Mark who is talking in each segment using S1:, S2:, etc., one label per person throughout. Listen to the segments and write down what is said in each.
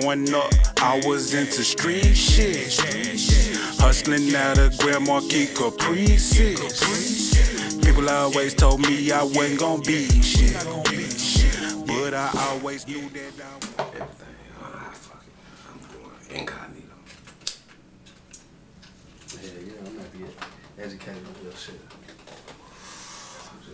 S1: Growing up, I was into street shit. Hustling out of Grand Marquis Caprices. People always told me I wasn't gonna be shit. But I always knew that I was.
S2: Everything. Ah, fuck it. I'm incognito.
S3: Yeah, yeah, I'm gonna get educated on real shit.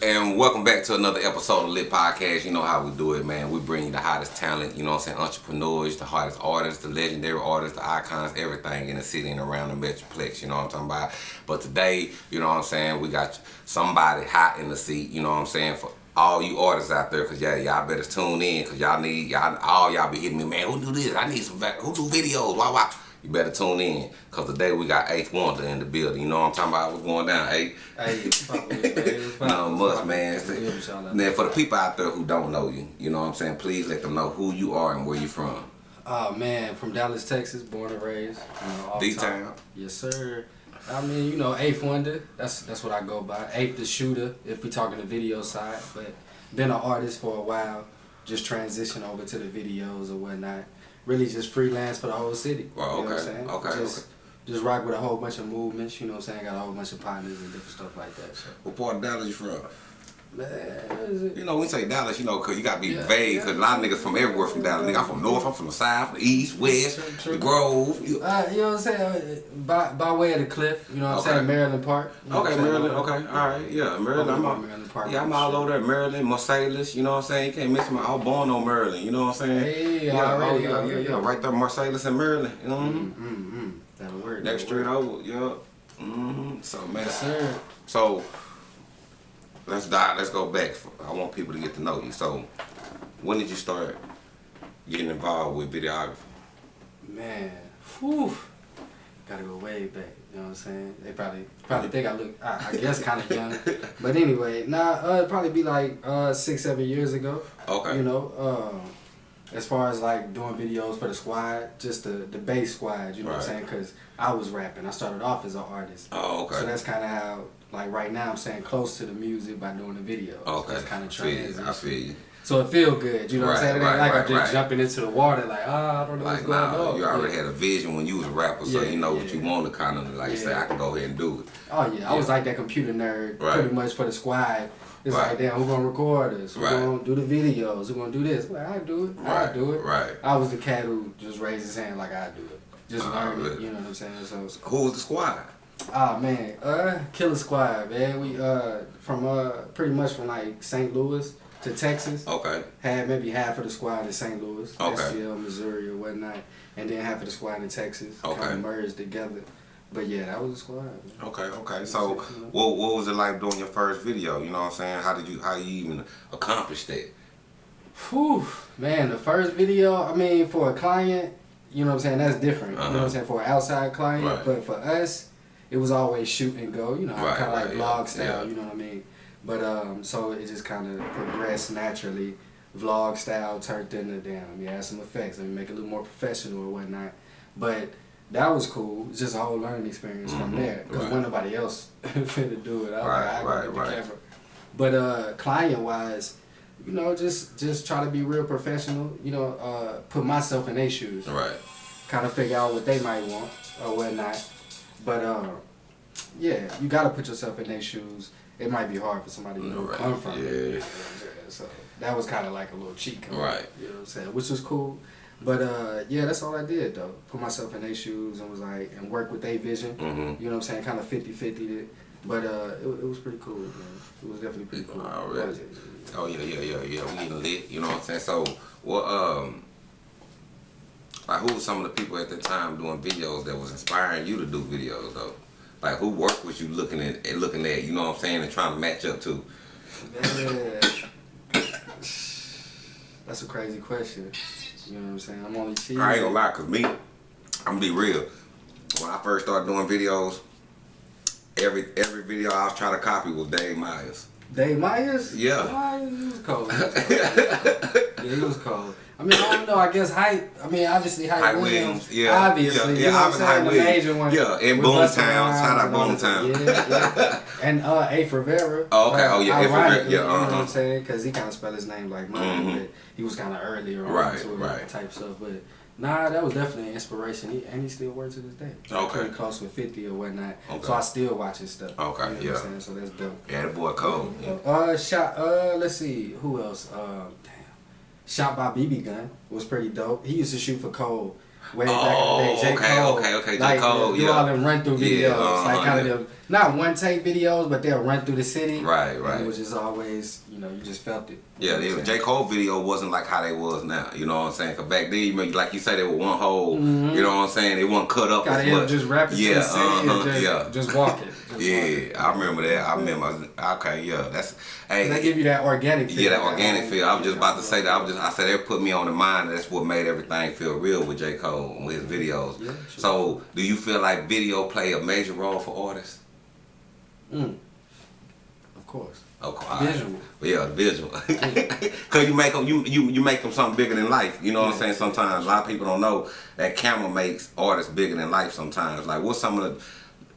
S2: And welcome back to another episode of Lit Podcast. You know how we do it, man. We bring you the hottest talent, you know what I'm saying? Entrepreneurs, the hottest artists, the legendary artists, the icons, everything in the city and around the Metroplex, you know what I'm talking about? But today, you know what I'm saying? We got somebody hot in the seat, you know what I'm saying? For all you artists out there, cause yeah, y'all better tune in, cause y'all need, y'all, all y'all be hitting me, man, who do this? I need some, who do videos? Why, why? You better tune in, cause today we got Eighth Wonder in the building. You know what I'm talking about? What's going down, Eighth?
S3: Hey, fuck with it, man. It was
S2: Not
S3: fun.
S2: much, man.
S3: It was fun. Shout
S2: for the people out there who don't know you, you know what I'm saying? Please let them know who you are and where you're from.
S3: Oh man, from Dallas, Texas, born and raised. You know,
S2: D-Town.
S3: Yes, sir. I mean, you know, Eighth Wonder. That's that's what I go by. Eighth the shooter, if we're talking the video side. But been an artist for a while. Just transition over to the videos or whatnot. Really just freelance for the whole city.
S2: Well,
S3: you know what I'm
S2: okay,
S3: saying?
S2: okay,
S3: Just,
S2: okay.
S3: just rock with a whole bunch of movements. You know what I'm saying? Got a whole bunch of partners and different stuff like that. So,
S2: What part of Dallas you from?
S3: Man, what is it?
S2: You know, we say Dallas, you know, cause you gotta be
S3: Yeah,
S2: vague,
S3: yeah.
S2: cause a lot of niggas from everywhere from Dallas. Nigga, I'm from North, I'm from the South, the East, West,
S3: True, true.
S2: the Grove. You,
S3: Uh, you know what I'm saying? By, by way of the cliff, you know what
S2: Okay.
S3: I'm saying? Maryland Park. You know
S2: okay, Maryland, okay, all right, yeah, Maryland. I'm all,
S3: Maryland Park.
S2: yeah, I'm all over there, Maryland, Marsalis, you know what I'm saying? You can't miss my, I was born on Maryland, you know what I'm saying?
S3: Hey,
S2: yeah,
S3: already,
S2: oh, yeah,
S3: already.
S2: yeah, yeah, right there, Marsalis and Maryland, you know what I mean?
S3: Mm, mm, That'll work.
S2: Next
S3: that'll
S2: street over, yeah. Mm-hmm. So man,
S3: Yes, sir.
S2: so let's dive. Let's go back. I want people to get to know you. So when did you start getting involved with videography?
S3: Man, whew. Gotta go way back. You know what I'm saying? They probably probably think I look, I, I guess, kind of young. But anyway, nah, uh, it'd probably be like uh, six, seven years ago.
S2: Okay.
S3: You know, um, as far as like doing videos for the squad, just the the base squad. You know what I'm saying? Because I was rapping. I started off as an artist.
S2: Oh, okay.
S3: So that's kind of how, like right now, I'm saying close to the music by doing the video.
S2: okay.
S3: That's kind of
S2: you. I feel you.
S3: So it feel good, you know what I'm saying? It ain't
S2: right,
S3: like
S2: right,
S3: I'm just
S2: right.
S3: jumping into the water like, ah, I don't know what's
S2: Like
S3: going
S2: nah,
S3: on.
S2: you already
S3: Yeah.
S2: had a vision when you was a rapper, so
S3: Yeah,
S2: you know what you want to kind of like say I can go ahead and do it.
S3: Oh yeah, I was like that computer nerd,
S2: Right.
S3: pretty much for the squad. It's
S2: Right.
S3: like, damn, who gonna record us? Who
S2: Right.
S3: gonna do the videos? Who gonna do this? Well, I do it. I do it.
S2: right.
S3: I was the cat who just raised his hand like I do it. Just
S2: Oh,
S3: learn it. You know what I'm saying? So,
S2: Who was the squad?
S3: Ah man, uh, Killer Squad, man. We uh from uh pretty much from like St. Louis to Texas.
S2: Okay.
S3: Had maybe half of the squad in St. Louis,
S2: Okay.
S3: STL, Missouri, or whatnot, and then half of the squad in Texas.
S2: Okay.
S3: Kind of merged together. But yeah, that was the squad. Man.
S2: Okay, okay. So, what what was it like doing your first video? You know what I'm saying? How did you how you even accomplish that?
S3: Whew, man, the first video, I mean, for a client, you know what I'm saying, that's different. You know what
S2: Uh-huh.
S3: I'm saying, for an outside client,
S2: Right.
S3: but for us, it was always shoot and go, you know,
S2: Right,
S3: kind of like
S2: right,
S3: vlog
S2: yeah,
S3: style,
S2: yeah.
S3: you know what I mean? But, um, so it just kind of progressed naturally. Vlog style turned into, damn, let me add some effects, let me make it a little more professional or whatnot. But that was cool. Just a whole learning experience from
S2: Mhm,
S3: there. Because
S2: right.
S3: when nobody else finna do it, I was
S2: Right,
S3: like, I
S2: right,
S3: gotta get the
S2: right.
S3: camera. But uh, client wise, you know, just just try to be real professional. You know, uh, put myself in their shoes.
S2: Right.
S3: Kind of figure out what they might want or whatnot. But uh, yeah, you gotta put yourself in their shoes. It might be hard for somebody to
S2: Right,
S3: come from.
S2: yeah.
S3: it, you know what I'm saying? So that was kind of like a little cheat code.
S2: Right.
S3: You know what I'm saying? Which was cool. But uh, yeah, that's all I did though. Put myself in their shoes and was like, and work with their vision.
S2: Mm-hmm.
S3: You know what I'm saying? Kind of 50 50 it. But uh, it, it was pretty cool, man. It was definitely pretty cool.
S2: Oh yeah, yeah, yeah, yeah. We getting lit. You know what I'm saying? So, what um, like who were some of the people at the time doing videos that was inspiring you to do videos though? Like who work was you looking at, and looking at? You know what I'm saying? And trying to match up to.
S3: Man. That's a crazy question. You know what I'm saying? I'm only cheating.
S2: I ain't gonna lie, cause me, I'm gonna be real. When I first started doing videos, every every video I was trying to copy was Dave Myers.
S3: Dave Myers?
S2: Yeah.
S3: Myers, he was cold. He was cold. yeah, he was cold. I mean, I don't know. I guess hype. I mean, obviously hype,
S2: Hype
S3: Williams.
S2: Williams, yeah.
S3: Obviously,
S2: Yeah,
S3: you
S2: yeah,
S3: know
S2: obviously? Hype Williams.
S3: major one.
S2: Yeah, and Boomtown. Shout out
S3: and all that.
S2: Boomtown.
S3: Yeah, yeah. And uh, Eif Rivera.
S2: Oh, okay. Oh, yeah, Eif Rivera.
S3: Ironically,
S2: Yeah,
S3: You know what
S2: uh-huh.
S3: I'm saying? Because he kind of spelled his name like mine,
S2: Mhm.
S3: but he was kind of earlier on
S2: Right,
S3: to it
S2: right.
S3: type stuff. But nah, that was definitely an inspiration. He, and he still works to this day.
S2: Okay.
S3: Pretty close with 50 or whatnot.
S2: Okay.
S3: So I still watch his stuff.
S2: Okay,
S3: You know
S2: yeah.
S3: What I'm saying? So that's dope.
S2: Yeah, that boy cold. Yeah.
S3: Uh, shot. Uh, let's see who else. Um, damn, shot by BB Gun was pretty dope. He used to shoot for Cole way back in the day. J.
S2: Oh, okay,
S3: Cole,
S2: okay, okay, J.
S3: like,
S2: Cole,
S3: do
S2: yeah.
S3: all them run through videos,
S2: Yeah, uh-huh,
S3: like kind
S2: yeah.
S3: of them not one take videos, but they'll run through the city.
S2: Right, right.
S3: it was just always, you know, you just felt it.
S2: Yeah, the J. Cole video wasn't like how they was now. You know what I'm saying? Cause back then, like you say, they were one hole.
S3: Mhm.
S2: You know what I'm saying? They wasn't cut up
S3: Gotta
S2: as much.
S3: just rap it to
S2: yeah,
S3: the city
S2: uh-huh,
S3: and just,
S2: yeah,
S3: just walk it. Just
S2: yeah. I remember that. I remember. Okay, yeah. That's hey.
S3: They give you that organic feel.
S2: Yeah, that organic feel. I was just about to say that. I was just, I said they put me on the mind. That's what made everything feel real with J. Cole with his videos.
S3: Yeah, sure.
S2: So, do you feel like video play a major role for artists?
S3: Mm. Of course.
S2: Okay, all right.
S3: Visual.
S2: Yeah, visual. Cause you make them, you you you make them something bigger than life. You know what I'm saying? Sometimes a lot of people don't know that camera makes artists bigger than life. Sometimes, like what's some of the,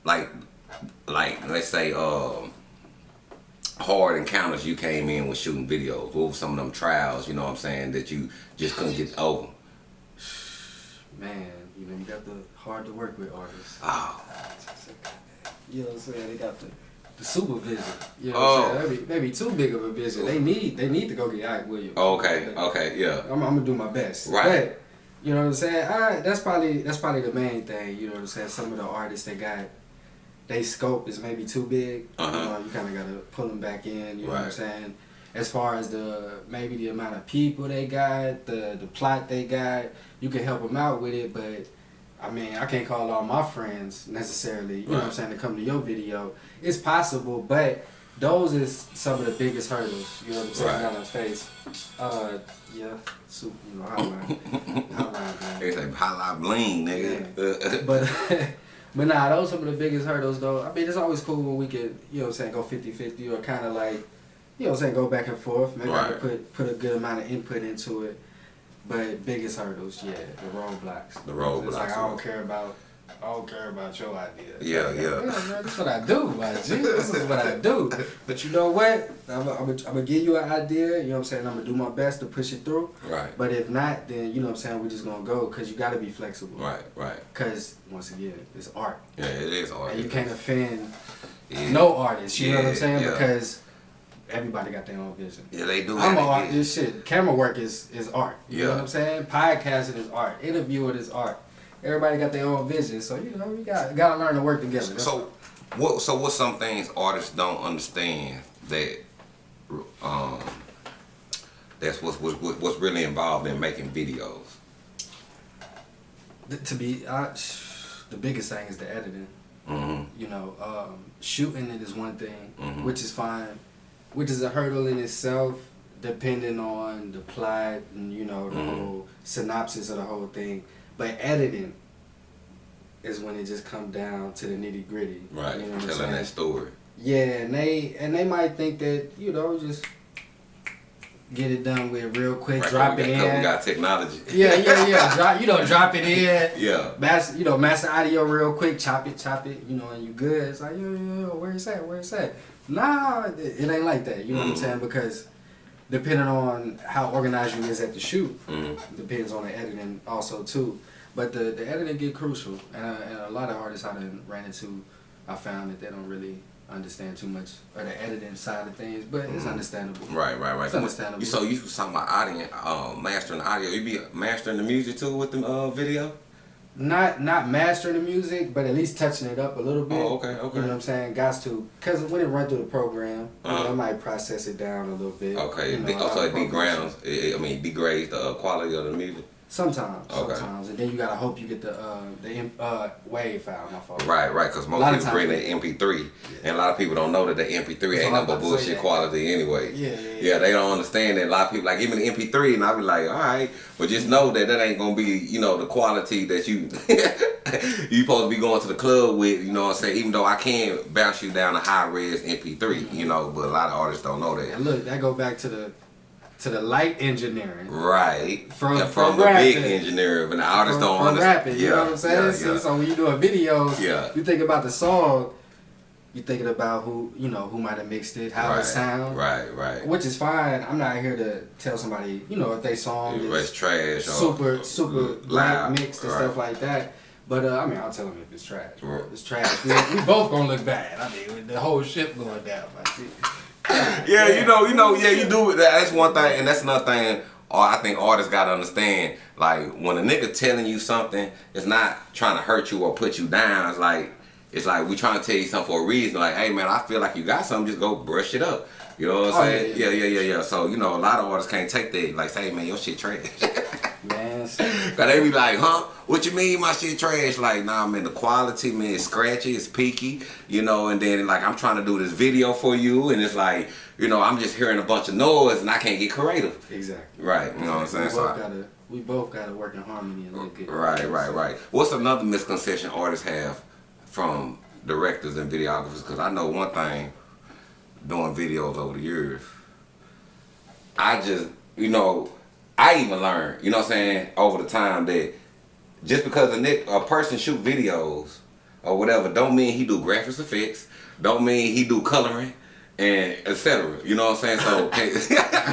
S2: like, like let's say, um, hard encounters you came in with shooting videos. What were some of them trials? You know what I'm saying that you just couldn't get over?
S3: Man, you know, you got the hard to work with artists.
S2: Oh,
S3: You know what I'm saying? They got the, the supervision. You know
S2: Oh.
S3: what I'm saying? Maybe, maybe too big of a vision. They need they need to go get Hype Williams.
S2: okay, okay, yeah,
S3: I'm, I'm gonna do my best.
S2: Right.
S3: But, you know what I'm saying? I, that's probably that's probably the main thing. You know what I'm saying? Some of the artists that got they scope is maybe too big.
S2: Uh-huh.
S3: You know, you kind of gotta pull them back in. You know what I'm saying? As far as the maybe the amount of people they got, the the plot they got, you can help them out with it. But I mean, I can't call all my friends necessarily. You know what I'm saying to come to your video. It's possible, but those is some of the biggest hurdles. You know what I'm saying?
S2: Right.
S3: The face. Uh, yeah, super. You know, hotline, hotline, man.
S2: they say highlight bling, nigga. Yeah.
S3: But but nah, those some of the biggest hurdles though. I mean, it's always cool when we could, you know what I'm saying, go 50-50 or kind of like, you know what I'm saying, go back and forth. Maybe I
S2: Right.
S3: could put put a good amount of input into it. But biggest hurdles, yeah, the roadblocks.
S2: The
S3: It's like I don't care about. I don't care about your idea.
S2: Yeah, yeah.
S3: man, that's what I do, my G. This is what I do. But you know what? I'm I'm I'm give you an idea. You know what I'm saying? I'm gonna do my best to push it through.
S2: right,
S3: But if not, then you know what I'm saying. We're just gonna go because you got to be flexible.
S2: right, right.
S3: Because once again, it's art,
S2: Yeah, it is art.
S3: and you can't offend
S2: Yeah.
S3: no artist. You know what I'm saying?
S2: yeah.
S3: Because everybody got their own vision.
S2: Yeah, they do.
S3: I'm
S2: to
S3: This shit, camera work is is art. You know what I'm saying? Podcasting is art. Interviewing is art. Everybody got their own vision, so you know we got got to learn to work together. That's
S2: So, what? So, what's some things artists don't understand that, um, that's what's what's, what's really involved in making videos.
S3: To be uh, the biggest thing is the editing.
S2: hmm
S3: You know, um, shooting it is one thing,
S2: Mhm.
S3: which is fine, which is a hurdle in itself, depending on the plot and you know the
S2: Mhm.
S3: whole synopsis of the whole thing. But editing is when it just comes down to the nitty gritty.
S2: Right,
S3: You know I'm
S2: telling that story.
S3: Yeah, and they and they might think that you know just get it done with real quick,
S2: Right,
S3: drop it
S2: got,
S3: in.
S2: We got technology.
S3: yeah, yeah, yeah. Drop, you know, drop it in.
S2: Yeah.
S3: Master, you know, master audio real quick, chop it, chop it, you know, and you good. It's like, yo, yo, yo, where it's at, where it's at. Nah, it, it ain't like that. You know what I'm
S2: Mhm.
S3: saying? Because depending on how organized you is at the shoot,
S2: Mhm.
S3: depends on the editing also too. But the, the editing get crucial, and, uh, and a lot of artists I done ran into, I found that they don't really understand too much or the editing side of things, but it's
S2: Mhm.
S3: understandable.
S2: Right, right, right.
S3: It's understandable.
S2: You so you was talking about audio, uh, mastering the audio. You be mastering the music too with the uh, video.
S3: Not not mastering the music, but at least touching it up a little bit.
S2: Oh, okay, okay.
S3: You know what I'm saying? Got to, cause when it run through the program, you know,
S2: Uh-huh.
S3: I might process it down a little bit.
S2: Okay,
S3: you
S2: it
S3: know,
S2: also it degrades. I mean, degrades the uh, quality of the music.
S3: Sometimes,
S2: Okay.
S3: sometimes, and then you gotta hope you get the uh the uh wave file. My fault.
S2: Right, right. Because most people bring the MP3, and a lot of people don't know that the MP3
S3: That's
S2: ain't
S3: all
S2: nothing but
S3: I'm about to say,
S2: bullshit
S3: yeah.
S2: quality anyway.
S3: Yeah, yeah, yeah.
S2: Yeah, they don't understand that. A lot of people like give me the MP3, and I be like, all right, but just know that that ain't gonna be, you know, the quality that you you supposed to be going to the club with. You know what I'm saying? Even though I can bounce you down a high res MP3, you know, but a lot of artists don't know that.
S3: And look, that go back to the to the light engineering.
S2: Right.
S3: From-
S2: and
S3: from
S2: from, the big
S3: rapping.
S2: engineer, but the artists
S3: from,
S2: don't
S3: from
S2: understand.
S3: rapping, you know what I'm saying?
S2: Yeah,
S3: so,
S2: yeah.
S3: so when you do a video,
S2: Yeah.
S3: you think about the song, you're thinking about who you know who might have mixed it, how
S2: right,
S3: it sound,
S2: Right, right.
S3: which is fine. I'm not here to tell somebody, you know, if they song is
S2: trash. or
S3: super super
S2: loud,
S3: mixed and
S2: right.
S3: stuff like that. But uh, I mean, I'll tell them if it's trash. bro. It's trash. We, we both gonna look bad. I mean, with the whole ship going down. Shit.
S2: Yeah, you know, you know, yeah, you do it. That's one thing, and that's another thing. Or I think artists gotta understand, like when a nigga telling you something, it's not trying to hurt you or put you down. It's like it's like we trying to tell you something for a reason. Like, hey man, I feel like you got something, just go brush it up. You know what I'm
S3: Oh,
S2: saying?
S3: yeah,
S2: Yeah,
S3: yeah.
S2: yeah, yeah, yeah. So you know, a lot of artists can't take that. Like, say, man, your shit trash.
S3: Man,
S2: Cause they be like, huh? What you mean my shit trash? Like, nah, man, the quality, man, it's scratchy, it's peaky, you know, and then like I'm trying to do this video for you and it's like, you know, I'm just hearing a bunch of noise and I can't get creative.
S3: exactly.
S2: Right, you know what I'm saying?
S3: We both
S2: I-
S3: gotta we both gotta work in harmony and look good.
S2: right, right, right. What's another misconception artists have from directors and videographers? Cause I know one thing doing videos over the years. I just, you know, I even learned, you know what I'm saying, over the time that just because a, nick, a person shoot videos or whatever, don't mean he do graphics effects, don't mean he do coloring, and etc. You know what I'm saying? So, okay.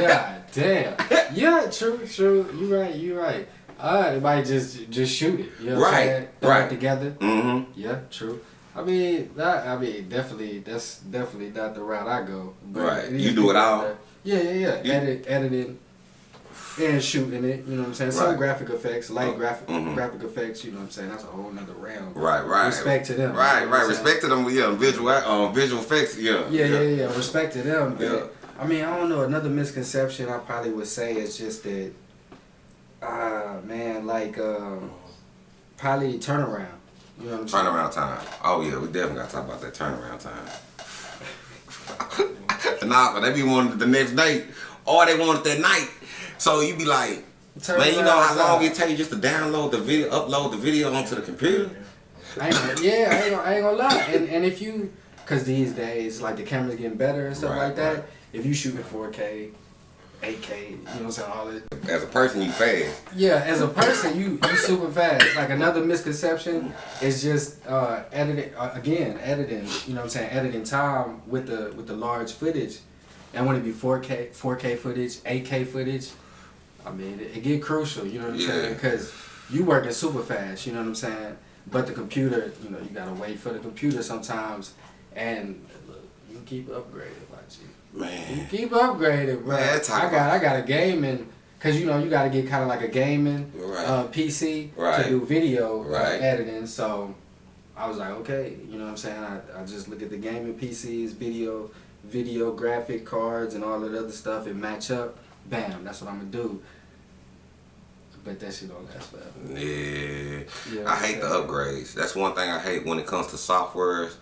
S3: God damn. Yeah, true, true. You right, you right. Uh, they might just just shoot it. You know what I'm
S2: Right,
S3: saying?
S2: Right.
S3: together.
S2: mm-hmm.
S3: Yeah, true. I mean, that, I mean, definitely, that's definitely not the route I go. But
S2: Right. You do it all?
S3: Yeah, yeah, yeah.
S2: You-
S3: Edit, editing, and shooting it. You know what I'm saying? Some graphic effects, light graphic
S2: Mhm.
S3: graphic effects. You know what I'm saying? That's a whole nother realm.
S2: Right, right.
S3: Respect to them.
S2: Right,
S3: you know
S2: right. Respect to them. Yeah, visual, um, visual effects. Yeah,
S3: Yeah, yeah, yeah. Respect to them. But,
S2: Yeah.
S3: I mean, I don't know. Another misconception I probably would say is just that, ah, man, like, um, probably turnaround. You know what I'm saying?
S2: Turnaround time. Oh yeah, we definitely gotta talk about that turnaround time. nah, but they be wanting the next day, or they want it that night. So you be like, man, you know how long it takes just to download the video, upload the video onto the computer?
S3: I ain't yeah, I ain't, gonna, I ain't gonna lie. And, and if you, cause these days, like the camera's getting better and stuff
S2: Right,
S3: like that.
S2: right.
S3: If you shoot in 4K, 8K, you know what I'm saying, all this.
S2: As a person, you fast.
S3: Yeah, as a person, you you super fast. Like another misconception is just uh, editing uh, again, editing. You know what I'm saying, editing time with the with the large footage, and when it be 4K 4K footage, 8K footage. I mean, it, it get crucial. You know what I'm
S2: Yeah.
S3: saying? Because you working super fast. You know what I'm saying? But the computer, you know, you gotta wait for the computer sometimes, and look, you keep upgrading, like you. You keep upgrading, bro.
S2: Man,
S3: I got I got a gaming, cause you know you got to get kind of like a gaming
S2: Right.
S3: uh, PC
S2: Right.
S3: to do video uh, editing. So I was like, okay, you know what I'm saying. I, I just look at the gaming PCs, video, video graphic cards, and all that other stuff, and match up. Bam, that's what I'm gonna do. But that shit don't last forever.
S2: yeah.
S3: Yeah,
S2: I hate the upgrades. That's one thing I hate when it comes to softwares.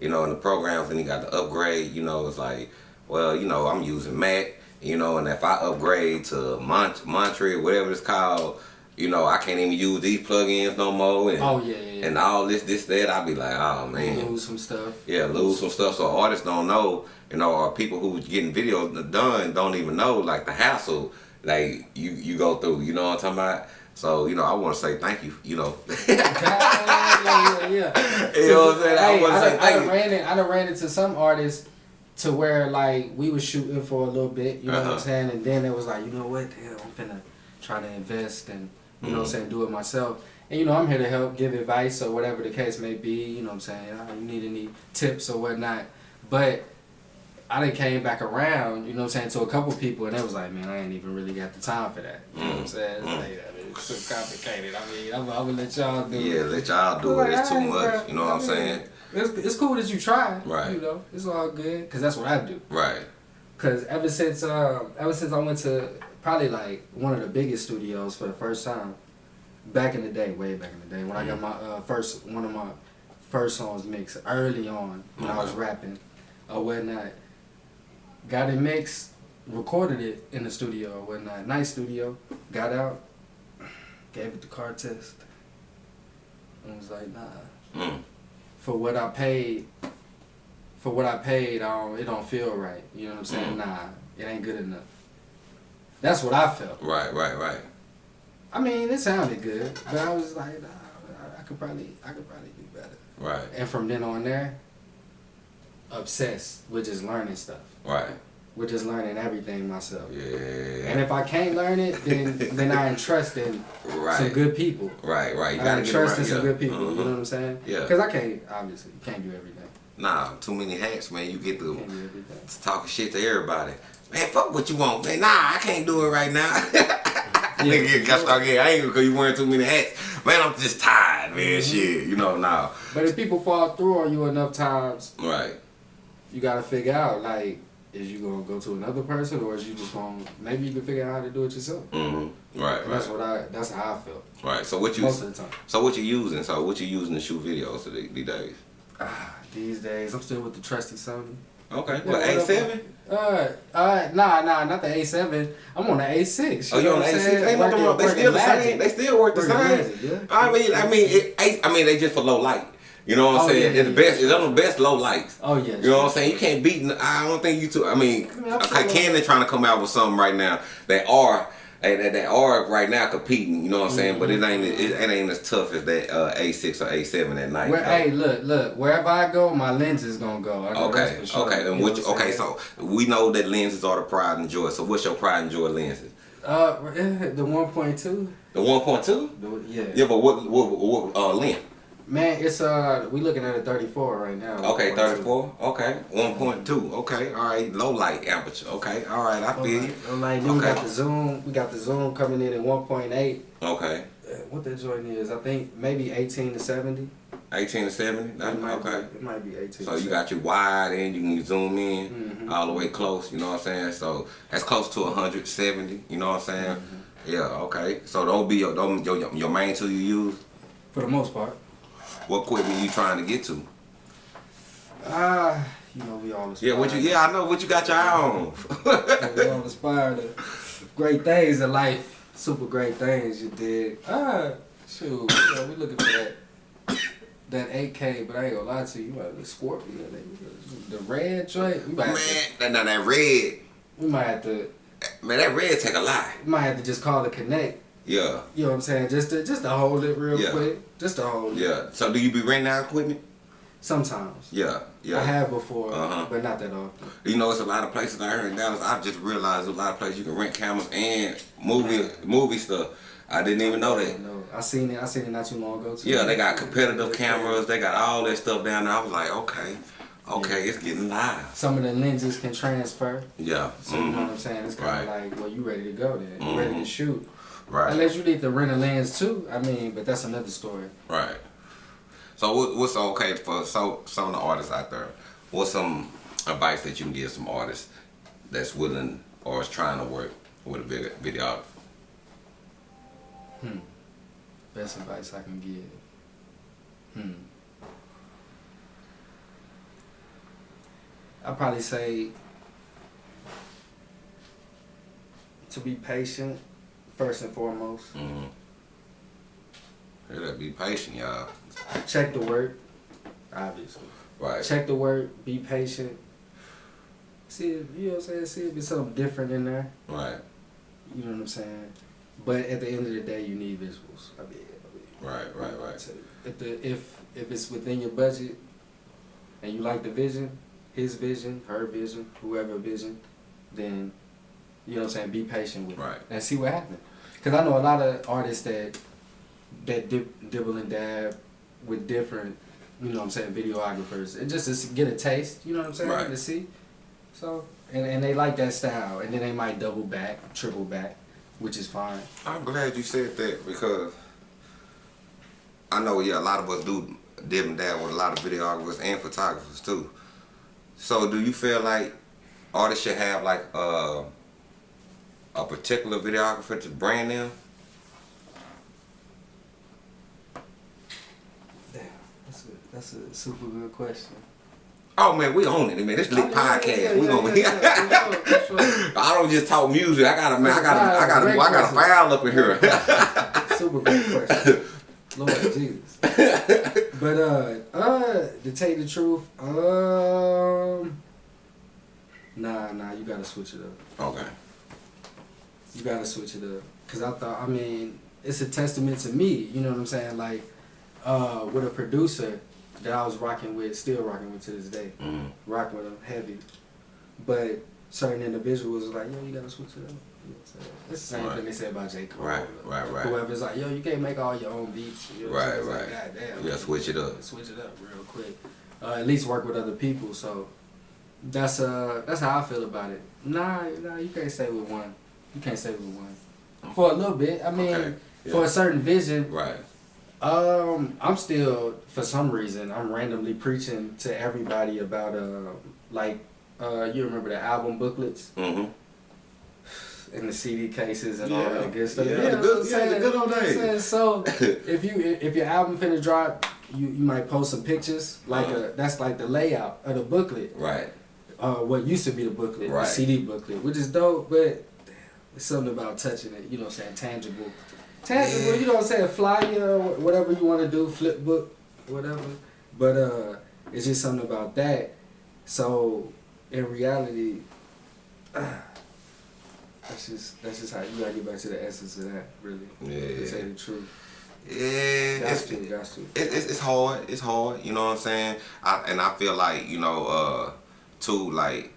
S2: You know, in the programs, and you got the upgrade. You know, it's like, well, you know, I'm using Mac. You know, and if I upgrade to Mont Montreal, whatever it's called, you know, I can't even use these plugins no more. And,
S3: Oh yeah, yeah. yeah.
S2: and all this, this, that. I'd be like, oh man.
S3: lose some stuff.
S2: Yeah, lose some stuff. So artists don't know, you know, or people who getting videos done don't even know like the hassle like you you go through. You know what I'm talking about? So you know, I want to say thank you. You know.
S3: yeah, yeah, yeah.
S2: You know what I'm saying? I wanna say
S3: done, I,
S2: thank
S3: done
S2: you.
S3: ran it, I done ran into some artists to where like we was shooting for a little bit, you know what
S2: Uh-huh.
S3: I'm saying, and then it was like, you know what, damn, I'm finna try to invest and you know what I'm saying, do it myself. And you know, I'm here to help, give advice or whatever the case may be. You know what I'm saying? You need any tips or whatnot, but. I done came back around, you know what I'm saying, to a couple people, and it was like, man, I ain't even really got the time for that. You know what I'm
S2: Mm.
S3: saying? It's,
S2: Mm.
S3: like, it's so complicated. I mean, I'm, I'm gonna let y'all do it.
S2: Yeah, let y'all do it. It's too much. You know what I'm saying?
S3: It's, it's cool that you try.
S2: Right.
S3: You know, it's all good because that's what I do.
S2: Right.
S3: Cause ever since um, ever since I went to probably like one of the biggest studios for the first time, back in the day, way back in the day when I got my uh, first one of my first songs mixed early on when I was rapping or whatnot. Got it mixed, recorded it in the studio or whatnot. Nice studio. Got out, gave it the car test, and was like, nah
S2: Mm.
S3: for what I paid, for what I paid, I don't, it don't feel right. You know what I'm saying?
S2: Mm.
S3: Nah, it ain't good enough. That's what I felt.
S2: Right, right, right.
S3: I mean, it sounded good, but I was like, nah, I- I could probably, I could probably do better.
S2: Right,
S3: And from then on there, obsessed with just learning stuff,
S2: right.
S3: with just learning everything myself.
S2: Yeah.
S3: And if I can't learn it, then then I entrust in
S2: Right.
S3: some good people.
S2: Right, right. You
S3: I
S2: gotta get
S3: entrust in some
S2: yeah.
S3: good people.
S2: Mhm.
S3: You know what I'm saying?
S2: Yeah.
S3: Because I can't, obviously, can't do everything.
S2: Nah, too many hats, man. You get to
S3: can't do everything.
S2: talking shit to everybody. Man, fuck what you want, man. Nah, I can't do it right now. Nigga, you got start getting angry because you wearing too many hats. Man, I'm just tired, man.
S3: Mm-hmm.
S2: Shit, you know now.
S3: But if people fall through on you enough times,
S2: Right,
S3: you gotta figure out like, is you gonna go to another person or is you just gonna maybe you can figure out how to do it yourself.
S2: mm-hmm. Right,
S3: And that's what I that's how I felt
S2: right. So what you,
S3: most of the time.
S2: so what you using? So what you using to shoot videos today, these days?
S3: Ah, these days I'm still with the trusty Sony.
S2: Okay, what
S3: what
S2: A seven?
S3: Uh, uh, nah, nah, not the A7. I'm on the A6.
S2: Oh, you on the A six?
S3: saying?
S2: Ain't nothing
S3: Working-
S2: wrong. They still the
S3: magic.
S2: same. They still work the same.
S3: yeah.
S2: I mean, I mean, it, I, I mean, they just for low light. You know what I'm
S3: Oh,
S2: saying?
S3: yeah,
S2: it's the
S3: yeah,
S2: best.
S3: yeah.
S2: It's the best low lights.
S3: Oh yeah.
S2: You know what I'm saying? You can't beat. I don't think you two. I mean,
S3: I mean,
S2: okay, trying to come out with something right now. They are. They, they, they are right now competing, you know what I'm saying, but it ain't it, it ain't as tough as that uh, A6 or A7 at night.
S3: Where,
S2: though.
S3: hey, look, look. Wherever I go, my lens is gonna go. I
S2: Okay,
S3: sure.
S2: okay, and
S3: You
S2: which,
S3: know what I'm
S2: okay, so we know that lenses are the pride and joy. So what's your pride and joy lenses?
S3: uh, the one point two.
S2: The 1.2?
S3: Yeah.
S2: Yeah, but what what, what uh, length?
S3: Man, it's uh, we looking at a thirty four right now.
S2: Okay, 34. Okay, 1.2. Okay, all right, low light aperture. Okay, all right, I feel you.
S3: I'm like, then we got the zoom. We got the zoom coming in at one point eight.
S2: Okay,
S3: What that joint is? I think maybe eighteen to seventy.
S2: 18 to 70. That,
S3: It might
S2: okay.
S3: Be, it might be eighteen.
S2: So
S3: to
S2: you got your wide and you can zoom in
S3: Mhm.
S2: all the way close, you know what I'm saying? So that's close to 170, you know what I'm saying?
S3: Mm-hmm.
S2: Yeah, okay. So those be your, those, your, your main two you use?
S3: for the most part.
S2: What equipment you trying to get to?
S3: Ah, you know we all aspire.
S2: Yeah, what you, yeah, I know what you got your eye on.
S3: we all aspire to great things in life, super great things. You did. Ah, shoot, you know, we looking for that that 8K, but I ain't gonna lie to you, you might be Scorpio. The red joint, we might
S2: Man,
S3: have to,
S2: that, that, that red,
S3: we might have to,
S2: man, that red take a lot.
S3: we might have to just call it connect.
S2: Yeah,
S3: You know what I'm saying? Just to just to hold it real
S2: Yeah.
S3: quick, just to hold it.
S2: yeah. So do you be renting out equipment?
S3: Sometimes.
S2: Yeah, yeah.
S3: I have before,
S2: Uh-huh.
S3: but not that often.
S2: You know, it's a lot of places out here in Dallas. I've just realized a lot of places you can rent cameras and movie movie stuff. I didn't even know that.
S3: No, I seen it. I seen it not too long ago. Too.
S2: Yeah, they got competitive cameras. They got all that stuff down there. I was like, okay, okay, it's getting live.
S3: Some of the lenses can transfer.
S2: Yeah.
S3: So you know what
S2: mhm,
S3: I'm saying? It's kind of
S2: Right.
S3: like, well, you ready to go then? You ready to
S2: Mhm.
S3: shoot?
S2: Right.
S3: Unless you need to rent a lens too. I mean, but that's another story.
S2: Right. So what's okay for so some of the artists out there? What's some advice that you can give some artists that's willing or is trying to work with a video videographer?
S3: Hmm. Best advice I can give. Hmm. I'd probably say to be patient first and foremost.
S2: Mm-hmm. Yeah, be patient, y'all.
S3: Check the work, obviously.
S2: Right.
S3: Check the work, be patient. See if you know what I'm saying, see if there's something different in there.
S2: Right.
S3: You know what I'm saying? But at the end of the day you need visuals. I mean, I mean
S2: Right. Right. Right.
S3: So if the if if it's within your budget and you like the vision, his vision, her vision, whoever vision, then you know what I'm saying. Be patient with
S2: Right.
S3: it and see what happens. Because I know a lot of artists that that dip, dibble and dab with different, you know what I'm saying, videographers. And just to get a taste, you know what I'm saying,
S2: Right.
S3: to see. So and and they like that style, and then they might double back, triple back, which is fine.
S2: I'm glad you said that because I know, yeah, a lot of us do dib and dab with a lot of videographers and photographers too. So, do you feel like artists should have like uh, a particular videographer to brand them?
S3: Damn, that's a that's a super good question.
S2: Oh man, we own it, man. This lit
S3: Oh, yeah,
S2: podcast.
S3: yeah,
S2: we gonna.
S3: yeah, yeah, for sure, for sure.
S2: I don't just talk music. I gotta, man. I gotta, I gotta, I got a
S3: question.
S2: file up in here.
S3: Super great question. Lord Jesus. But uh uh to tell you the truth, um Nah, nah, you gotta switch it up.
S2: okay.
S3: You gotta switch it up. Cause I thought, I mean, it's a testament to me. You know what I'm saying? Like, uh, with a producer that I was rocking with, still rocking with to this day,
S2: Mhm.
S3: rocking with them heavy. But certain individuals was like, yo, you gotta switch it up. You know what I'm saying? It's the same
S2: Right.
S3: thing they said about J. Cole.
S2: Right, right, right.
S3: Whoever's like, yo, you can't make all your own beats. You know
S2: Right.
S3: It's like,
S2: right.
S3: God damn.
S2: You gotta switch it up.
S3: Switch it up real quick. Uh, at least work with other people. So that's uh that's how I feel about it. Nah, nah, you can't stay with one. You can't stay with one for a little bit. I mean,
S2: Okay, yeah.
S3: for a certain vision.
S2: Right.
S3: Um, I'm still for some reason I'm randomly preaching to everybody about uh like uh you remember the album booklets
S2: Mm-hmm.
S3: and the CD cases and all that good stuff.
S2: Yeah,
S3: You
S2: the good- yeah, the good old
S3: You know what I'm
S2: days.
S3: So if you if your album finna drop, you, you might post some pictures like
S2: Uh-huh.
S3: a that's like the layout of the booklet.
S2: Right.
S3: Uh, what used to be the booklet,
S2: Right.
S3: the CD booklet, which is dope, but it's something about touching it. You know what I'm saying? Tangible, tangible.
S2: Yeah.
S3: You know what I'm saying? Flyer, wh- whatever you want to do, flip book, whatever. But uh, it's just something about that. So in reality, that's just that's just how you gotta get back to the essence of that, really. To
S2: Yeah.
S3: tell you the truth.
S2: Yeah.
S3: Got
S2: It's,
S3: to, to.
S2: it, it's, it's hard. It's hard. You know what I'm saying? I, and I feel like you know, uh, too like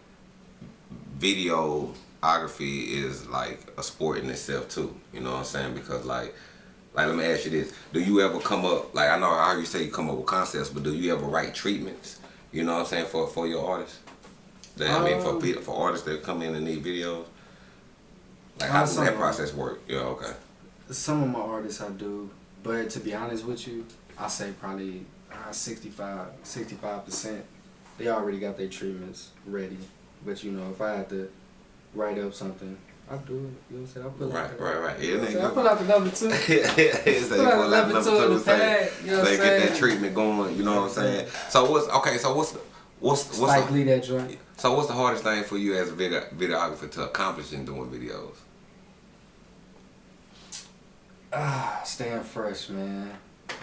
S2: videography is like a sport in itself too. You know what I'm saying? Because like, like let me ask you this: Do you ever come up like I know I you say you come up with concepts, but do you ever write treatments? You know what I'm saying for for your artists? That, I mean, for
S3: Um,
S2: people, for artists that come in and need videos. Like how does that process work? Yeah. Okay.
S3: Some of my artists I do, but to be honest with you, I say probably uh, 65, 65 percent. They already got their treatments ready, but you know, if I had to write up something, I do it. You know what I'm saying? I put
S2: Right.
S3: out the,
S2: Right. Right. Yeah.
S3: You know I'm saying? I put out the number two.
S2: it's
S3: Put out the number two in the pad. You know what
S2: they
S3: I'm saying.
S2: get that treatment going. You know what I'm saying? So what's okay? So what's what's what's
S3: Spike
S2: the,
S3: Lee that joint.
S2: so what's the hardest thing for you as a video, videographer to accomplish in doing videos?
S3: Ah, staying fresh, man,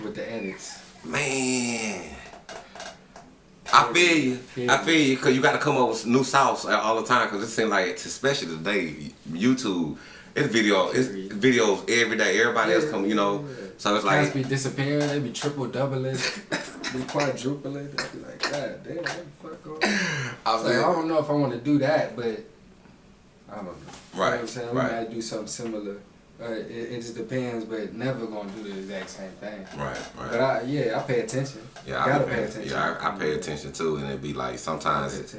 S3: with the edits.
S2: Man, I feel you. I feel you because you got to come up with new sauce all the time. Because it seems like, especially today, YouTube, it's video, it's videos every day. Everybody else come, you know. So it's like,
S3: be disappearing. They be triple doubling, be quadrupling. They be like, God damn, what the fuck?
S2: I
S3: So, I don't know if I want to do that, but I don't know. You know
S2: Right,
S3: what I'm saying? We
S2: right.
S3: might do something similar. Uh, it, it just depends, but never gonna do the exact same thing.
S2: right, right.
S3: But I, yeah, I pay attention.
S2: Yeah,
S3: gotta
S2: I
S3: pay
S2: pay,
S3: attention.
S2: Yeah, I, I pay attention too, and it be like sometimes,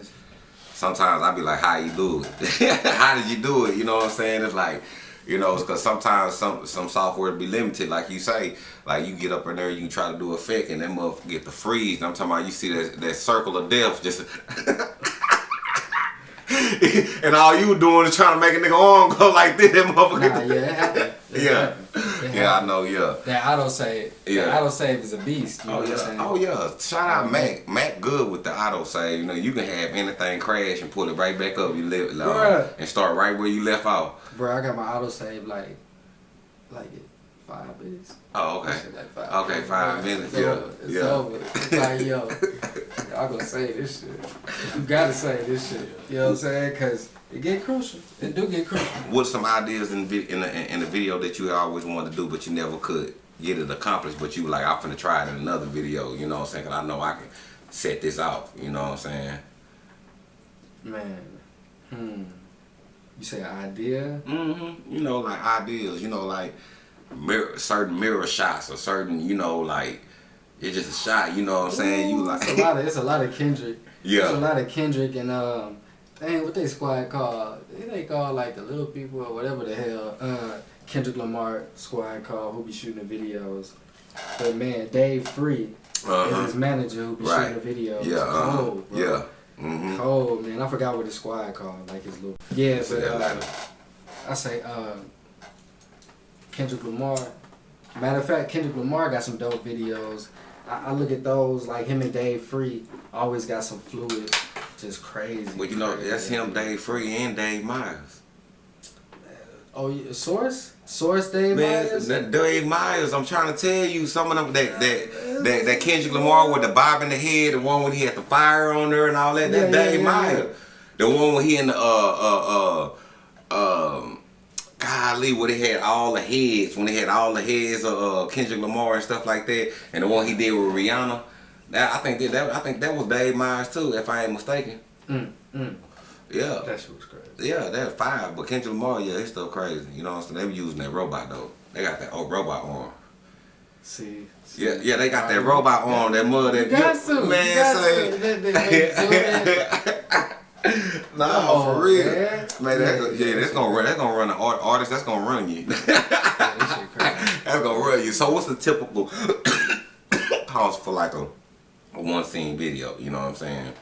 S2: sometimes I be like, how you do it? how did you do it? You know what I'm saying? It's like, you know, because sometimes some some software be limited, like you say, like you get up in there, you try to do effect, and then motherfucker get the freeze. And I'm talking about you see that that circle of death just. and all you doing is trying to make a nigga arm go like this, that motherfucker.
S3: Nah, yeah, it happened. It
S2: Yeah.
S3: happened. It
S2: yeah, I
S3: happened.
S2: know, yeah.
S3: That auto save.
S2: Yeah.
S3: That auto save is a beast. You know
S2: Oh
S3: what I'm
S2: yeah,
S3: saying?
S2: oh yeah. Shout out Mac. Mac good with the auto save. You know, you can have anything crash and pull it right back up. You live
S3: Bruh.
S2: and start right where you left off.
S3: Bro, I got my auto save like, like it five minutes.
S2: Oh okay.
S3: Like five
S2: Okay, five minutes,
S3: It's
S2: yeah,
S3: over. It's
S2: yeah.
S3: over. It's like, yo, I'm gonna say this shit. You gotta say this shit. You know what I'm saying? Cause it get crucial. It do get crucial.
S2: What's some ideas in vi- in the, in the video that you always wanted to do but you never could get it accomplished? But you were like, I'm finna try it in another video. You know what I'm saying? Cause I know I can set this off. You know what I'm saying?
S3: Man, hmm. You say idea?
S2: Mm-hmm. You know, like ideas. You know, like mirror, certain mirror shots or certain. You know, like it's just a shot. You know what I'm saying? You like
S3: It's a lot of it's a lot of Kendrick.
S2: Yeah.
S3: It's a lot of Kendrick and um, dang, what they squad called? They call like the little people or whatever the hell. Uh, Kendrick Lamar squad called who be shooting the videos. But man, Dave Free
S2: Uh-huh.
S3: is his manager who be
S2: Right.
S3: shooting the videos.
S2: Yeah, uh-huh.
S3: Cold, bro.
S2: yeah. Mm-hmm.
S3: Cold man, I forgot what the squad called. Like his little yeah,
S2: So
S3: but uh, I say uh, Kendrick Lamar. Matter of fact, Kendrick Lamar got some dope videos. I, I look at those like him and Dave Free always got some fluid, just crazy.
S2: Well, you know,
S3: crazy.
S2: that's him, Dave Free, and Dave Myers.
S3: Oh, yeah, Source, Source Dave
S2: Man,
S3: Myers.
S2: that Dave Myers, I'm trying to tell you, some of them, that that that, that Kendrick Lamar with the bob in the head, the one when he had the fire on her and all that, that
S3: Yeah,
S2: Dave
S3: yeah,
S2: Myers. The one when he in the, uh, uh, uh, golly, where they had all the heads, when they had all the heads of uh, Kendrick Lamar and stuff like that, and the one he did with Rihanna. That I think that, that I think that was Dave Myers too, if I ain't mistaken.
S3: Mm, mm.
S2: Yeah.
S3: That shit was crazy.
S2: Yeah, that's five. But Kendrick Lamar, yeah, it's still crazy. You know what I'm saying? They were using that robot though. They got that old robot arm.
S3: See, see.
S2: Yeah, yeah, they got that robot arm, that mud that
S3: You got to.
S2: man
S3: you got to. That.
S2: Nah,
S3: Oh,
S2: for real.
S3: man.
S2: Man, that's, yeah, that's gonna run. That's gonna run the art, artist. That's gonna run you.
S3: Yeah, that shit crazy.
S2: that's gonna run you. So, what's the typical cost for like a, a one scene video? You know what I'm saying?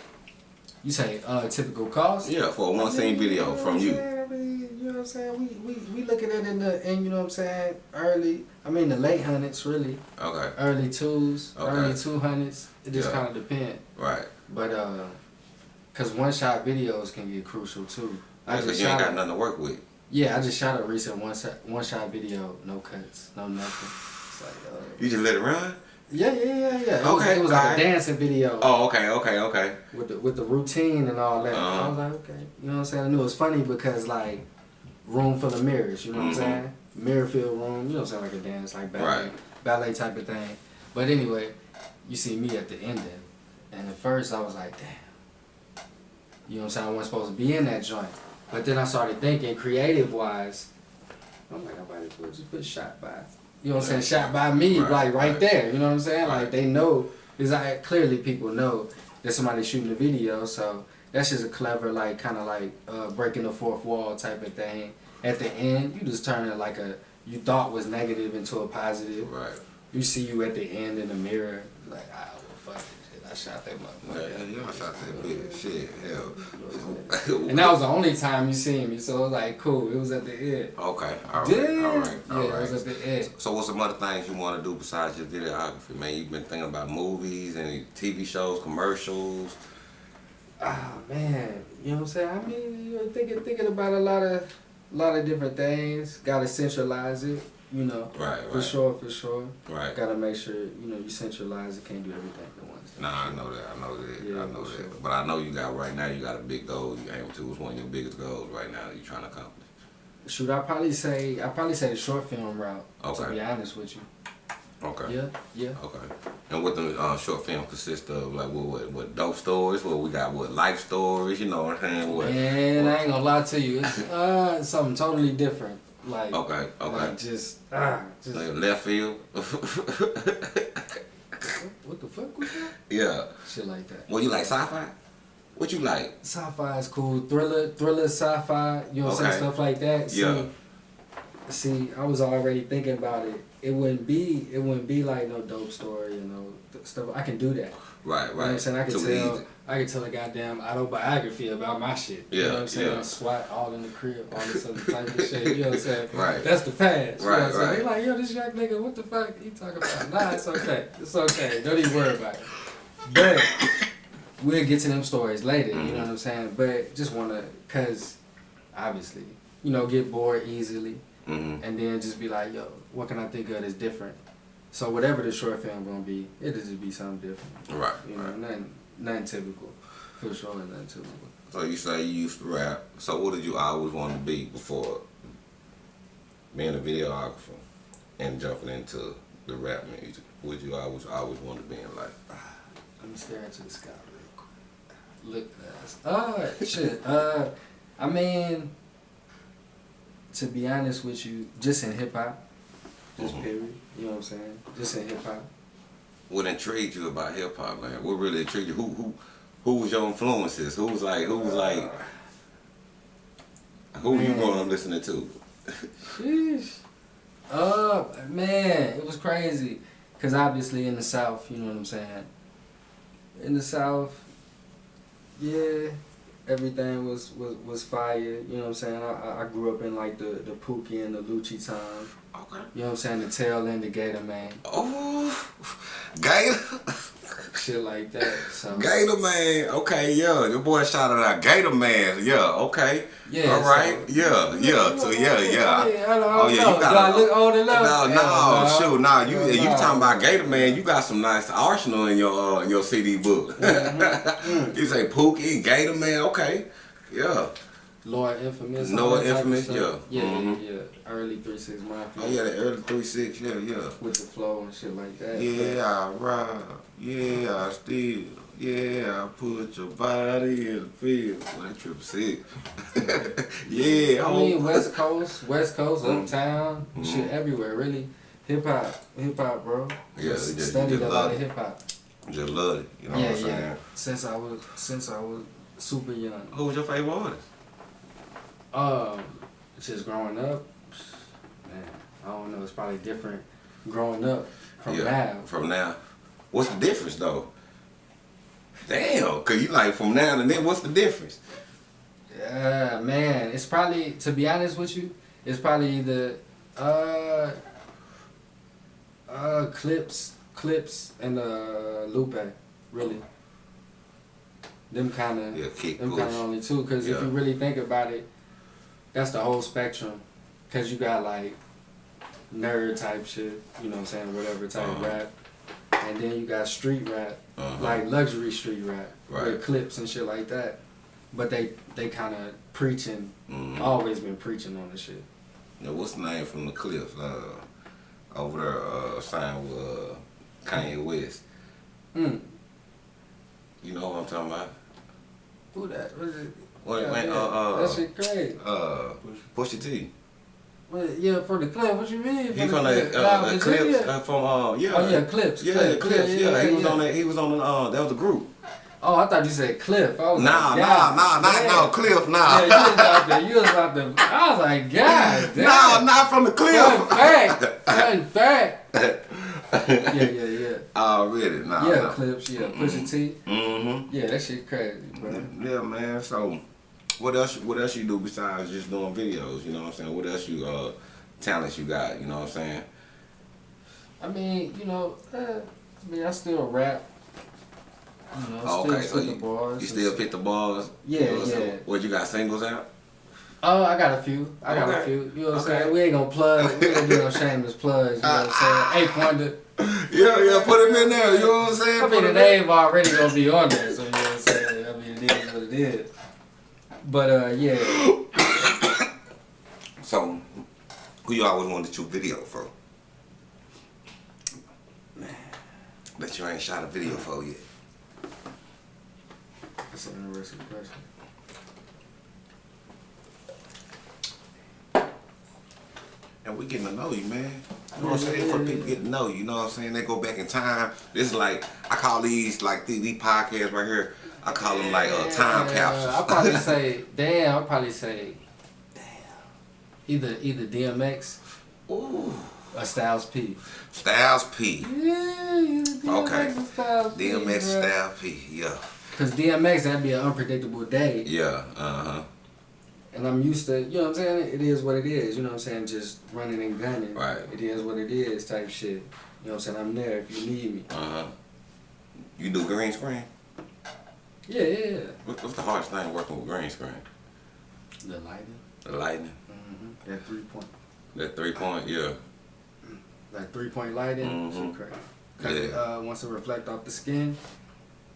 S3: You say uh, typical cost?
S2: Yeah, for a one scene
S3: I mean,
S2: video
S3: know
S2: from
S3: what I'm
S2: you.
S3: I mean, you know what I'm saying? We, we, we looking at it in the, in, you know what I'm saying, early, I mean the late hundreds really,
S2: Okay,
S3: early twos,
S2: Okay.
S3: early two hundreds. It just
S2: Yeah.
S3: kind of depend.
S2: right.
S3: But, uh, cause one shot videos can get crucial too. I
S2: Because
S3: just
S2: you ain't got nothing to work with.
S3: yeah, I just shot a recent one shot, one shot video, no cuts, no nothing. It's like, uh,
S2: You just let it run.
S3: yeah, yeah, yeah, yeah. It was,
S2: Okay,
S3: it was like a dancing video.
S2: Oh, okay, okay, okay.
S3: with the, with the routine and all that.
S2: Uh-huh.
S3: I was like, okay, you know what I'm saying? I knew it was funny because like room full of mirrors, you know what
S2: Mhm.
S3: I'm saying? Mirror filled room, you know what I'm saying, like a dance, like ballet,
S2: Right.
S3: ballet type of thing. But anyway, you see me at the ending, and at first I was like, damn, you know what I'm saying? I wasn't supposed to be in that joint. But then I started thinking, creative wise, I'm like, as well just put shot by. You know what I'm saying? Shot by me,
S2: Right,
S3: like right,
S2: right.
S3: there. You know what I'm saying?
S2: Right.
S3: Like they know, because I clearly people know that somebody's shooting a video, so that's just a clever, like kind of like uh, breaking the fourth wall type of thing. At the end, you just turn it like a you thought was negative into a positive.
S2: Right.
S3: You see you at the end in the mirror, like well, fuck it, shit, I shot that motherfucker.
S2: yeah, I shot that bitch. Shit, hell.
S3: And that was the only time you seen me, so it was like cool. It was at the end.
S2: Okay, all right,
S3: Yeah,
S2: all right, all
S3: yeah, it was at the end.
S2: So what's some other things you want to do besides your videography, man? You've been thinking about movies and TV shows, commercials.
S3: Ah man, you know what I'm saying? I mean, you're thinking thinking about a lot of a lot of different things. Got to centralize it, you know.
S2: Right,
S3: For
S2: right.
S3: sure, for sure.
S2: Right.
S3: Got to make sure you know you centralize it. Can't do everything at once.
S2: Nah, I know that. I know that.
S3: Yeah,
S2: I know that.
S3: sure.
S2: But I know you got right now. You got a big goal. You aim to. What's one of your biggest goals right now? that You trying to accomplish?
S3: Shoot, I probably say I probably say the short film route.
S2: okay.
S3: To be honest with you.
S2: Okay.
S3: Yeah, yeah.
S2: Okay. And what the uh, short film consist of? Like what? What? What? Dope stories? What we got? What? Life stories? You know what I'm saying? What?
S3: Man, I ain't gonna lie to you. It's uh, something totally different. Like,
S2: Okay. Okay.
S3: like just ah, just
S2: Like left field.
S3: what the fuck was that?
S2: yeah.
S3: Shit like that.
S2: Well, you like sci-fi? What you like?
S3: Sci-fi is cool. Thriller, thriller, sci-fi. You know what
S2: Okay.
S3: saying? Stuff like that. See,
S2: Yeah.
S3: See, I was already thinking about it. It wouldn't be, it wouldn't be like no dope story, you know, stuff. I can do that.
S2: Right.
S3: You know I'm
S2: Right.
S3: saying? I can
S2: Too
S3: tell,
S2: easy.
S3: I can tell a goddamn autobiography about my shit. You
S2: Yeah,
S3: know what I'm saying?
S2: yeah.
S3: SWAT all in the crib, all this other type of shit. You know what I'm saying?
S2: Right.
S3: That's the past. You
S2: Right,
S3: know what I'm saying?
S2: right.
S3: They like, yo, this young nigga, what the fuck he talking about? Nah, it's okay. It's okay. Don't even worry about it. But we'll get to them stories later. You
S2: Mm-hmm.
S3: know what I'm saying? But just wanna, cause obviously, you know, get bored easily,
S2: Mm-hmm.
S3: and then just be like, yo, what can I think of that's different? So whatever the short film gonna be, it'll just be something different.
S2: Right.
S3: You know,
S2: Right.
S3: nothing, nothing typical. For sure, nothing typical.
S2: So you say you used to rap. So what did you always want to be before being a videographer and jumping into the rap music? What you always always want to be in life?
S3: Let me stare into the sky real quick. Look at us. Uh, shit. Uh, I mean, to be honest with you, just in hip hop, just
S2: Mhm.
S3: period. You know what I'm saying? Just in hip hop.
S2: What intrigued you about hip hop, man? What really intrigued you? Who who who was your influences? Who was like who was like who you
S3: Man.
S2: growing up listening to?
S3: Sheesh. Uh, man, it was crazy. Cause obviously in the South, you know what I'm saying. In the South, yeah, everything was was, was fire. You know what I'm saying. I, I- I grew up in like the the Pookie and the Lucci time.
S2: Okay.
S3: You know what I'm saying. The tail end, the Gator Man,
S2: Oh, Gator,
S3: shit like that. So
S2: Gator man. Okay, yeah, your boy shouted out Gator man. Yeah, okay.
S3: yeah.
S2: All right.
S3: so-
S2: Yeah, yeah. So yeah, yeah.
S3: I, mean, I don't, I
S2: Oh yeah, you got.
S3: Do I look old enough?
S2: No, no,
S3: Hell
S2: shoot, nah. You
S3: Hell
S2: you
S3: no.
S2: talking about Gator Man? You got some nice arsenal in your uh, in your CD book.
S3: Mm-hmm.
S2: you say Pookie, Gator Man. Okay, yeah.
S3: Lord Infamous.
S2: Lord
S3: all that type of
S2: Infamous,
S3: stuff.
S2: yeah.
S3: Yeah,
S2: Mhm.
S3: yeah, yeah. Early three six mafia.
S2: Oh yeah, the early three six, yeah, yeah.
S3: With the flow and shit like that.
S2: Yeah, I ride. Yeah, I steal. Yeah, I put your body in the field. One triple six. yeah,
S3: I mean, West Coast, West Coast,
S2: Mm.
S3: Uptown,
S2: Mhm.
S3: shit everywhere, really. Hip hop, hip hop, bro.
S2: Yeah,
S3: Just
S2: you just-
S3: studied
S2: just
S3: a lot
S2: love
S3: of hip hop.
S2: just love it. You know
S3: yeah,
S2: what I'm saying?
S3: yeah. Since I was, since I was super young.
S2: Who was your favorite artist?
S3: Um, just growing up, man, I don't know. It's probably different growing up from
S2: yeah,
S3: now.
S2: From now. What's the difference though? Damn, cause you like from now to then. What's the difference?
S3: Yeah, man. It's probably to be honest with you, it's probably either uh uh Clipse, Clipse, and uh Lupe, really. Them kind of,
S2: Yeah, kick
S3: them kind of only two. Cause if you really think about it, that's the whole spectrum. Cause you got like nerd type shit, you know what I'm saying, whatever type
S2: Uh-huh.
S3: rap, and then you got street rap,
S2: Uh-huh.
S3: like luxury street rap
S2: Right.
S3: with Clipse and shit like that. But they they kind of preaching,
S2: Mhm.
S3: always been preaching on the shit.
S2: Now, what's the name from the cliffs? Uh, over there, uh, signed with uh, Kanye West.
S3: Mm.
S2: You know what I'm talking about?
S3: Who that? What is it?
S2: Wait,
S3: Yeah,
S2: wait,
S3: yeah.
S2: uh, uh,
S3: that shit crazy.
S2: uh, Pusha T.
S3: What, yeah, for the clip. What you mean?
S2: He from the, uh,
S3: Nah,
S2: the Clipse uh, from uh, yeah.
S3: Oh yeah, Clipse.
S2: Yeah,
S3: clip,
S2: Clipse.
S3: clip,
S2: Yeah, he was
S3: yeah.
S2: on that. He was on the. Uh, that was a group.
S3: Oh, I thought you said Cliff. I was
S2: Nah,
S3: like,
S2: nah, nah, not
S3: damn.
S2: no cliff, nah.
S3: Yeah, you was out there. You was out there. I was like, God damn.
S2: nah, not from the
S3: Fun
S2: cliff.
S3: fact. Fun fact. Yeah, yeah, yeah.
S2: Already, nah.
S3: yeah,
S2: nah.
S3: Clipse. Yeah, Pusha T.
S2: Mm-hmm.
S3: Yeah, that shit crazy, bro.
S2: Yeah, man. So, what else? What else you do besides just doing videos? You know what I'm saying? What else you uh talents you got? You know what I'm saying?
S3: I mean, you know, uh, I mean, I still rap. You know,
S2: Oh,
S3: still
S2: okay, so you,
S3: bars.
S2: you still pick the bars?
S3: Yeah,
S2: You know what
S3: yeah.
S2: What you got singles out?
S3: Oh, I got a few. I got a few. You know what I'm
S2: Okay.
S3: saying? We ain't gonna plug. We ain't gonna do no shameless plugs. You know what I'm saying? Eighth Wonder.
S2: Yeah, yeah. Put him in there. You know what I'm saying?
S3: I mean,
S2: Put
S3: the name already gonna be on there, so you know what I'm saying? I mean, it is what it is. But, uh, yeah.
S2: So, who you always wanted to shoot video for? Man, that you ain't shot a video for yet.
S3: That's an interesting question.
S2: And we getting to know you, man. You know what I'm saying? For people getting to know you, you know what I'm saying? They go back in time. This is like I call these like these, these podcasts right here. I call them like uh, time
S3: Yeah,
S2: capsules.
S3: I'll probably say, damn, I'll probably say, damn. Either, either DMX
S2: Ooh,
S3: or Styles P.
S2: Styles P,
S3: Yeah, DMX
S2: Okay.
S3: or Styles
S2: DMX,
S3: bruh.
S2: Styles P. Yeah,
S3: Cause DMX that'd be an unpredictable day,
S2: yeah, uh huh.
S3: and I'm used to, you know what I'm saying. It is what it is. You know what I'm saying. Just running and gunning.
S2: Right.
S3: It is what it is. Type shit. You know what I'm saying. I'm there if you need me.
S2: Uh huh. You do green screen?
S3: Yeah, yeah. yeah.
S2: What, what's the hardest thing working with green screen?
S3: The lighting.
S2: The lightning.
S3: Mm-hmm. That three point.
S2: That three point. Yeah.
S3: Like three point lighting.
S2: Mhm.
S3: Crazy. Cause
S2: Yeah.
S3: uh, once it reflect off the skin,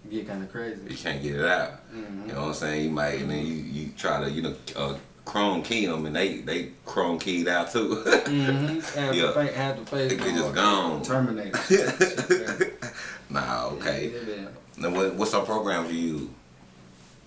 S3: it get kind of crazy.
S2: You can't get it out.
S3: Mhm.
S2: You know what I'm saying? You might, and then you, you try to, you know, uh, chroma key them, and they they chroma keyed out too.
S3: Mm-hmm. Have
S2: Yeah.
S3: the face, have the face.
S2: Just gone.
S3: Terminator.
S2: Nah, okay.
S3: Yeah, yeah.
S2: Now, what, what some programs you use?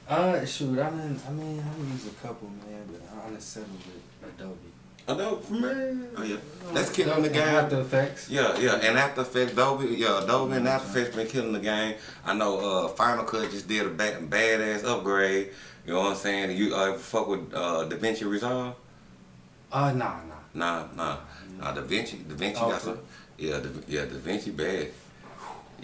S3: Uh, shoot, I mean, I mean, I use a couple, man, but I honestly settle with Adobe.
S2: Adobe, man. Oh yeah, that's killing the game.
S3: After Effects.
S2: Yeah, yeah, and After Effects, Adobe, yeah, Adobe and After Effects been killing the game. I know uh, Final Cut just did a ba- badass upgrade. You know what I'm saying? You uh, fuck with uh, DaVinci Resolve?
S3: Uh, nah, nah.
S2: Nah, nah, nah. DaVinci, DaVinci
S3: Oh,
S2: got some. Yeah, da, yeah, DaVinci bad.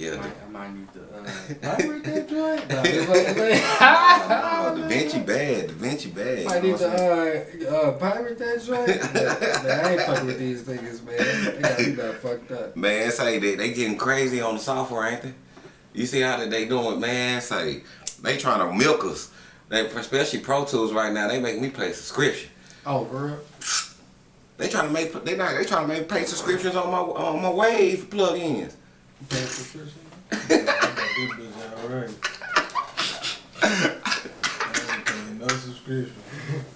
S2: Yeah,
S3: I might, I might need to, uh, pirate that joint? Nah, just like
S2: nah,
S3: that.
S2: DaVinci bad, DaVinci bad.
S3: Might need
S2: know what I'm saying?
S3: to, uh, uh, pirate that joint? man, man, I ain't fucking with these niggas, man. They got me got fucked up.
S2: Man, say they they getting crazy on the software, ain't they? You see how they doing, man? Say they trying to milk us. They especially Pro Tools right now. They make me pay subscription.
S3: Oh, for real?
S2: They trying to make they not they trying to make pay subscriptions on my on my Wave plugins.
S3: You paying subscription? Yeah, I got this bitch already. I ain't paying no
S4: subscription.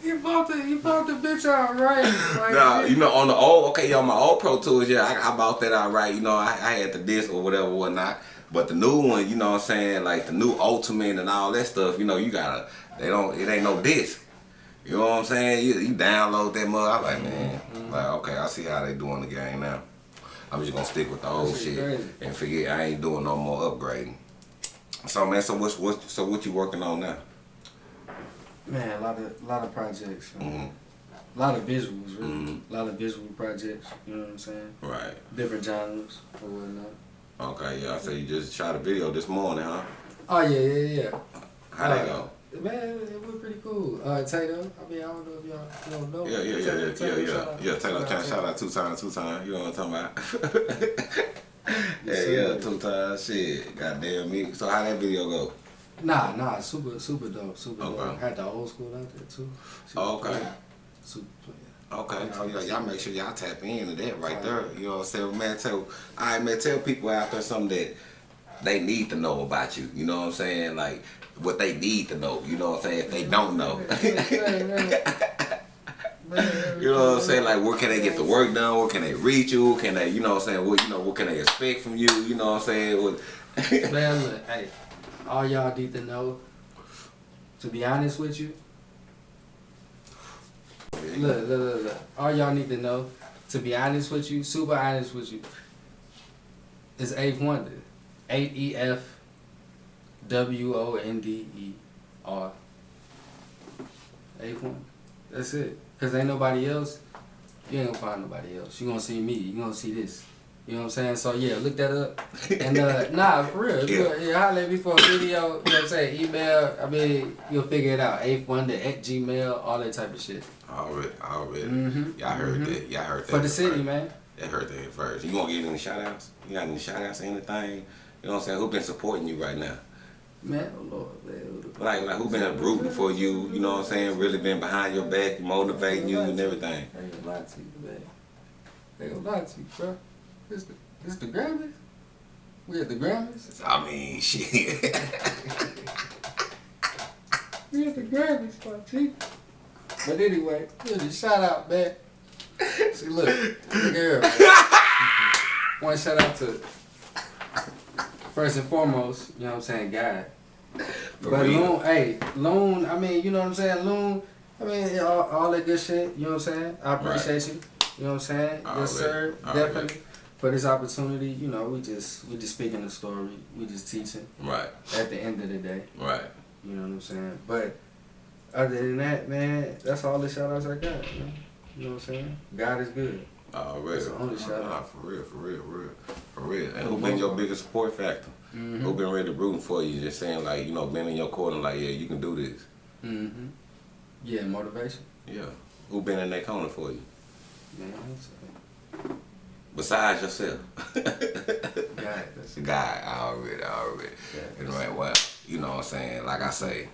S3: You bought the you bought the bitch out right. Like,
S2: Nah, you know, on the old, okay, on my old Pro Tools, yeah, I, I bought that out right. You know, I, I had the disc or whatever, whatnot. But the new one, you know what I'm saying, like the new Ultimate and all that stuff, you know, you gotta, they don't, it ain't no disc. You know what I'm saying? You, you download that mug. I'm like, man, mm-hmm. like, okay, I see how they doing the game now. I'm just gonna stick with the old
S3: shit crazy.
S2: and forget I ain't doing no more upgrading. So man, so what's what? So what you working on now?
S3: Man, a lot of a lot of projects. man.
S2: Mhm.
S3: A lot of visuals, really.
S2: Mhm.
S3: A lot of visual projects. You know what I'm saying?
S2: Right.
S3: Different genres or whatnot.
S2: Okay. Yeah. So you just shot a video this morning, huh?
S3: Oh yeah, yeah, yeah.
S2: How that go?
S3: Man, it was pretty cool. Uh, Tato, I mean, I don't know if y'all, y'all know.
S2: Yeah, yeah, yeah,
S3: Tato-
S2: yeah, yeah,
S3: Tato,
S2: yeah,
S3: out.
S2: yeah. Taylor,
S3: Shout out
S2: shout out two times, two times. You know what I'm talking about? yeah, yeah, two times. Shit, goddamn me. So how that video go?
S3: Nah, nah, super, super dope, super dope.
S2: Okay.
S3: Had the old school out there too. Super
S2: Oh, okay.
S3: player. Super player.
S2: Okay, oh yeah, y'all make sure y'all tap into that right there. You know what I'm saying, man? Tell, all right, man. Tell people out there something that they need to know about you. You know what I'm saying? Like what they need to know. You know what I'm saying? If they don't know. You know what I'm saying? Like, where can they get the work done? Where can they reach you? Can they, you know what I'm saying? What you know? What can they expect from you? You know what I'm saying? What,
S3: Man, look, hey, all y'all need to know. To be honest with you, look, look, look, look. All y'all need to know. To be honest with you, super honest with you, is Eighth Wonder. Eight E F W O N D E R. Wonder. That's it. Cause ain't nobody else. You ain't gonna find nobody else. You gonna see me. You gonna see this. You know what I'm saying? So yeah, look that up. And uh, nah, for real.
S2: Yeah.
S3: Yeah. holler at me for a video. You know what I'm saying? Email. I mean, you'll figure it out. Eighth Wonder at Gmail. All that type of shit.
S2: already, already.
S3: Mhm.
S2: Y'all heard
S3: Mhm.
S2: that. Y'all heard that.
S3: For the
S2: first.
S3: city, man.
S2: Y'all heard that first. You gonna give any shout outs? You got any shout outs or anything? You know what I'm saying? Who been supporting you right now?
S3: Man, oh Lord, man.
S2: Oh, like, like who been rooting for you? You know what I'm saying? Really been behind your back, motivating you and everything.
S3: Ain't gonna lie to you, man. Ain't gonna lie to you, bro. This the this the Grammys. We at the Grammys.
S2: I mean, shit.
S3: We at the Grammys, my G. But anyway, really, shout out, man. See, look, man. One shout out to first and foremost, you know what I'm saying, God. But
S2: real.
S3: Loon, hey, Loon, I mean, you know what I'm saying, Loon. I mean, all, all that good shit. You know what I'm saying. I appreciate you. You know what I'm saying.
S2: Already,
S3: Yes, sir. Definitely. For this opportunity, you know, we just we just speaking the story. We just teaching.
S2: Right,
S3: At the end of the day.
S2: right.
S3: You know what I'm saying? But other than that, man, that's all the shout outs I got, man. You know what I'm saying? God is good.
S2: Already.
S3: That's the only shout
S2: Nah,
S3: out.
S2: for real, for real, for real, for real. And who been your biggest support factor?
S3: Mm-hmm.
S2: Who been ready rooting for you? Just saying like, you know, been in your corner like, yeah, you can do this.
S3: Mm-hmm. Yeah, motivation.
S2: Yeah. Who been in that corner for you?
S3: Man,
S2: Besides yourself.
S3: God. That's
S2: God, already, already.
S3: Yeah.
S2: And right, well, you know what I'm saying? Like I say,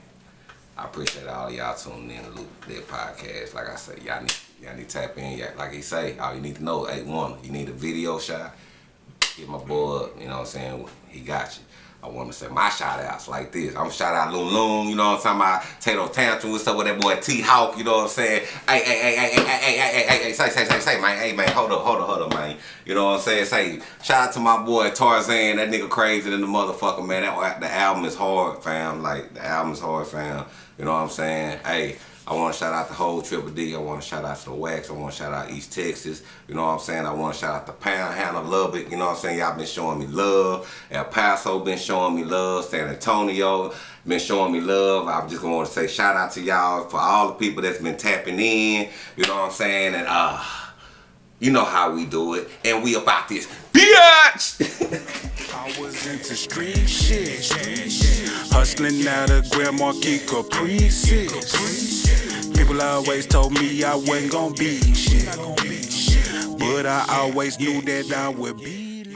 S2: I appreciate all y'all tuning in to Luke Dead Podcast. Like I say, y'all need y'all need to tap in. Like he say, all you need to know, ain't one, you need a video shot. Get my boy, up, you know what I'm saying? He got you. I want to say my shout outs like this. I'm shout out Loon Loon, you know what I'm talking about? Tato Tantrum, what's up with that boy T Hawk, you know what I'm saying? Hey, hey, hey, hey, hey, hey, hey, hey, hey, hey, say, say, say, say, man, hey, man, hold up, hold up, hold up, man. You know what I'm saying? Say, shout out to my boy Tarzan, that nigga crazy than the motherfucker, man. That the album is hard, fam. Like, the album is hard, fam. You know what I'm saying? Hey, I want to shout out the whole Triple D. I want to shout out to the Wax. I want to shout out East Texas. You know what I'm saying? I want to shout out the Panhandle, Lubbock. You know what I'm saying? Y'all been showing me love. El Paso been showing me love. San Antonio been showing me love. I'm just going to say shout out to y'all for all the people that's been tapping in. You know what I'm saying? And uh, you know how we do it. And we about this bitch.
S1: I was into street shit. Hustling out of Grand Marquis Caprices. People always told me I wasn't gonna be shit. But I always knew that I would be